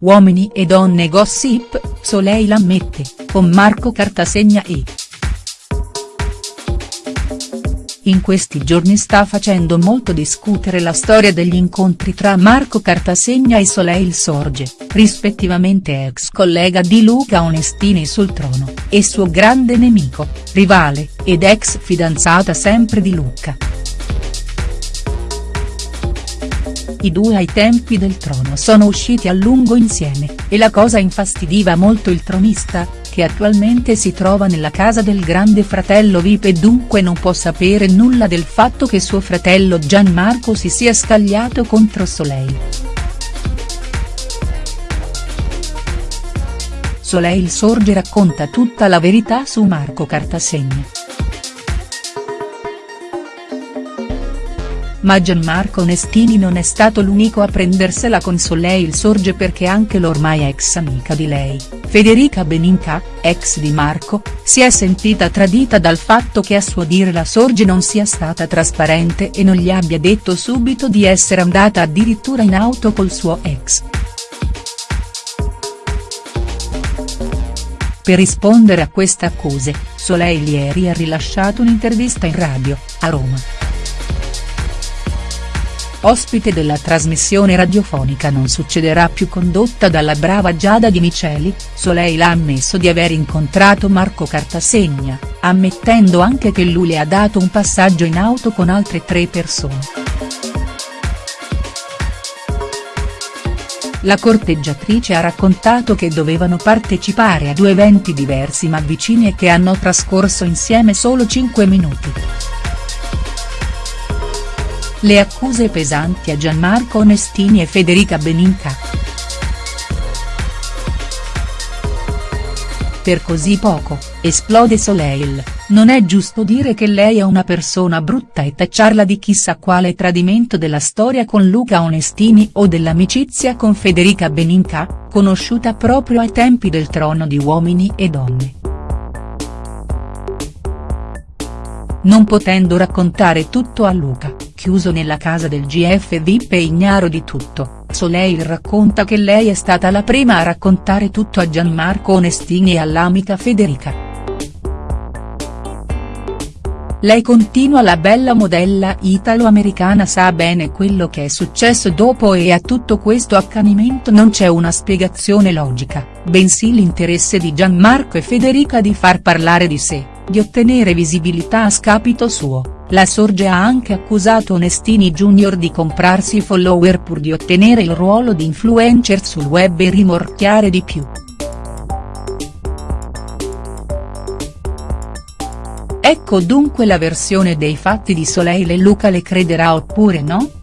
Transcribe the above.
Uomini e donne gossip, Soleil ammette, con Marco Cartasegna e. In questi giorni sta facendo molto discutere la storia degli incontri tra Marco Cartasegna e Soleil Sorge, rispettivamente ex collega di Luca Onestini sul trono, e suo grande nemico, rivale, ed ex fidanzata sempre di Luca. I due ai tempi del trono sono usciti a lungo insieme, e la cosa infastidiva molto il tronista, che attualmente si trova nella casa del grande fratello Vip e dunque non può sapere nulla del fatto che suo fratello Gianmarco si sia scagliato contro Soleil. Soleil Sorge racconta tutta la verità su Marco Cartasegna. Ma Gianmarco Onestini non è stato l'unico a prendersela con Soleil Sorge perché anche l'ormai ex amica di lei, Federica Beninca, ex di Marco, si è sentita tradita dal fatto che a suo dire la Sorge non sia stata trasparente e non gli abbia detto subito di essere andata addirittura in auto col suo ex. Per rispondere a queste accuse, Soleil ieri ha rilasciato un'intervista in radio, a Roma. Ospite della trasmissione radiofonica Non succederà più condotta dalla brava Giada Di Miceli, Soleil ha ammesso di aver incontrato Marco Cartasegna, ammettendo anche che lui le ha dato un passaggio in auto con altre tre persone. La corteggiatrice ha raccontato che dovevano partecipare a due eventi diversi ma vicini e che hanno trascorso insieme solo 5 minuti. Le accuse pesanti a Gianmarco Onestini e Federica Beninca. Per così poco, esplode Soleil, non è giusto dire che lei è una persona brutta e tacciarla di chissà quale tradimento della storia con Luca Onestini o dell'amicizia con Federica Beninca, conosciuta proprio ai tempi del trono di Uomini e Donne. Non potendo raccontare tutto a Luca, chiuso nella casa del GF VIP e ignaro di tutto, Soleil racconta che lei è stata la prima a raccontare tutto a Gianmarco Onestini e all'amica Federica. Lei continua la bella modella italo-americana sa bene quello che è successo dopo e a tutto questo accanimento non c'è una spiegazione logica, bensì l'interesse di Gianmarco e Federica di far parlare di sé, di ottenere visibilità a scapito suo. La Sorge ha anche accusato Onestini Junior di comprarsi follower pur di ottenere il ruolo di influencer sul web e rimorchiare di più. Ecco dunque la versione dei fatti di Soleil e Luca le crederà oppure no?.